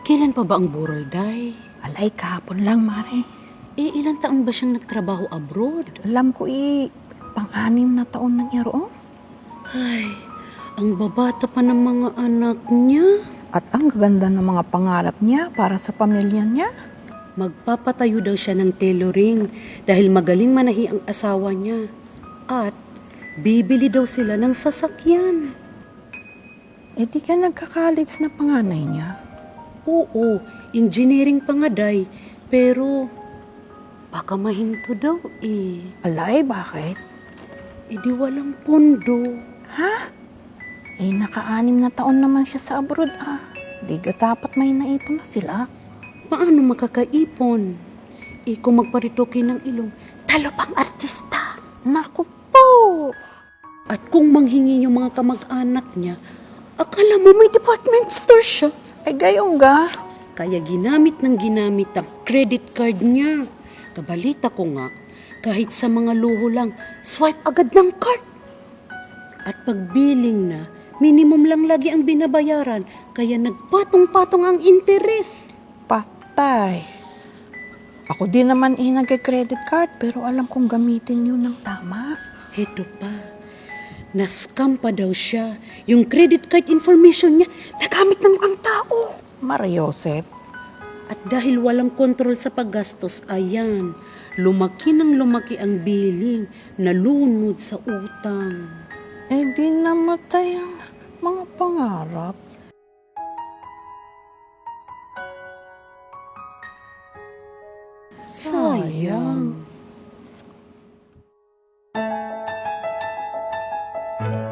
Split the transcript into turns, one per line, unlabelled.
Kailan pa ba ang burol, Day?
Alay, kahapon lang, Mare.
Eh, ilang taon ba siyang nagtrabaho abroad?
Alam ko eh, pang-anim na taon na niya roon.
Ay, ang babata pa ng mga anak niya.
At ang gaganda ng mga pangarap niya para sa pamilya niya.
Magpapatayo daw siya ng tailoring dahil magaling manahi ang asawa niya. At bibili daw sila ng sasakyan.
Eh di ka nagka-college na panganay niya.
Oo, engineering pa nga, Day. Pero baka mahinto daw eh.
Alay, bakit?
Eh di walang pondo.
Ha? Eh, naka-anim na taon naman siya sa abroad ah. Di ka dapat may naipon na sila.
Paano makakaipon? Eh kung magparitoke ng ilong, talo pang artista.
Naku po!
At kung manghingi yung mga kamag-anak niya, akala mo may department store siya.
Ay, gayong ga.
Kaya ginamit ng ginamit ang credit card niya. Kabalita ko nga, kahit sa mga luho lang, swipe agad ng card. At pag billing na, minimum lang lagi ang binabayaran, kaya nagpatong-patong ang interes.
Patay. Ako din naman eh nagka-credit card pero alam kong gamitin yun ng tama.
Heto pa, na-scam pa daw siya. Yung credit card information niya, nagamit ng ang tao.
Mariosep,
At dahil walang kontrol sa paggastos, ayan, lumaki ng lumaki ang billing, nalunod sa utang.
eh di namatay ang mga pangarap.
Sayang. Thank you.